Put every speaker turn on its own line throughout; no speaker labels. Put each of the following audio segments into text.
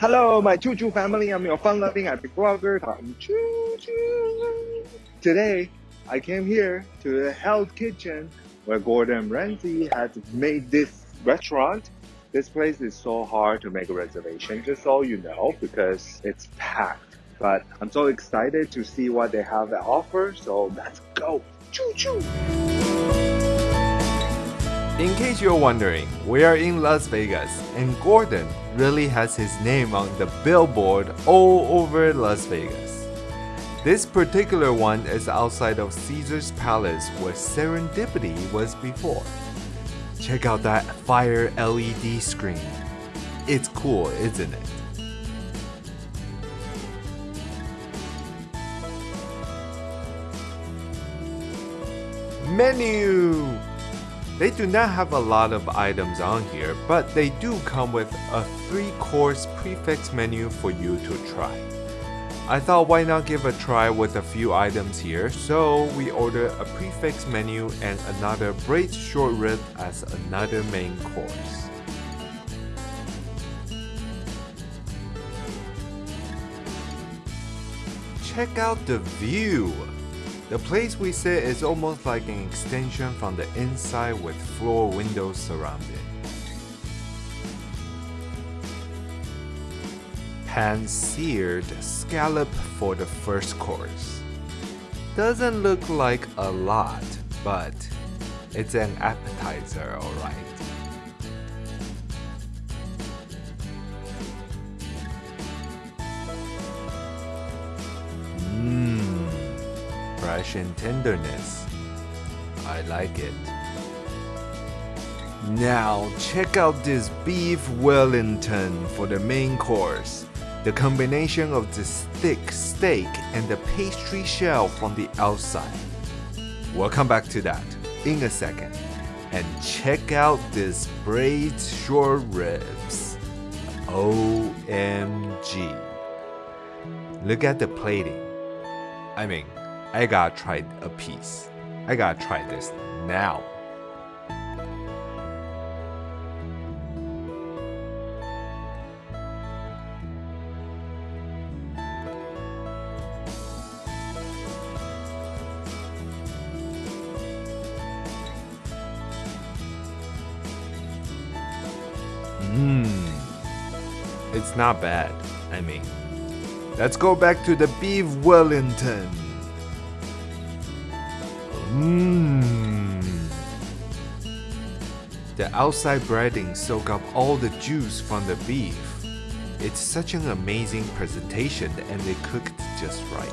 Hello, my Choo Choo family. I'm your fun-loving epic blogger, Tom Choo Choo. Today, I came here to the Hell's Kitchen where Gordon Ramsay has made this restaurant. This place is so hard to make a reservation, just so you know, because it's packed. But I'm so excited to see what they have to offer, so let's go. Choo choo!
In case you're wondering, we are in Las Vegas, and Gordon really has his name on the billboard all over Las Vegas. This particular one is outside of Caesar's Palace where Serendipity was before. Check out that fire LED screen. It's cool, isn't it? Menu! They do not have a lot of items on here, but they do come with a 3-course prix fixe menu for you to try. I thought why not give a try with a few items here, so we ordered a prix fixe menu and another braised short rib as another main course. Check out the view! The place we sit is almost like an extension from the inside with floor windows surrounding. Pan-seared scallop for the first course. Doesn't look like a lot, but it's an appetizer alright. Fresh and tenderness. I like it. Now check out this beef Wellington for the main course. The combination of the thick steak and the pastry shell from the outside. We'll come back to that in a second. And check out this braised short ribs. OMG. Look at the plating. I mean, I gotta try a piece. I gotta try this now. Mmm. It's not bad. I mean, let's go back to the beef Wellington. Mmm. The outside breading soak up all the juice from the beef. It's such an amazing presentation and they cooked just right.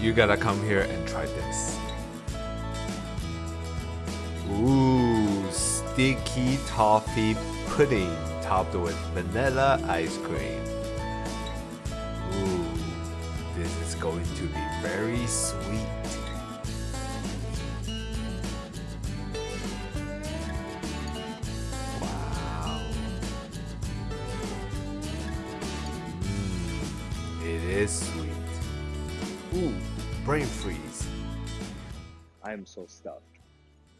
You gotta come here and try this. Ooh, sticky toffee pudding topped with vanilla ice cream. Ooh, this is going to be very sweet. Is sweet. Ooh, brain freeze.
I'm so stuffed.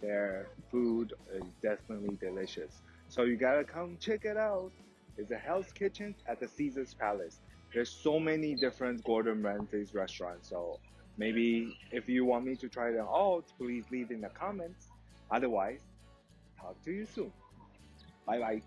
Their food is definitely delicious. So you gotta come check it out. It's a Hell's Kitchen at the Caesar's Palace. There's so many different Gordon Ramsay's restaurants. So maybe if you want me to try them all, please leave in the comments. Otherwise, talk to you soon. Bye bye.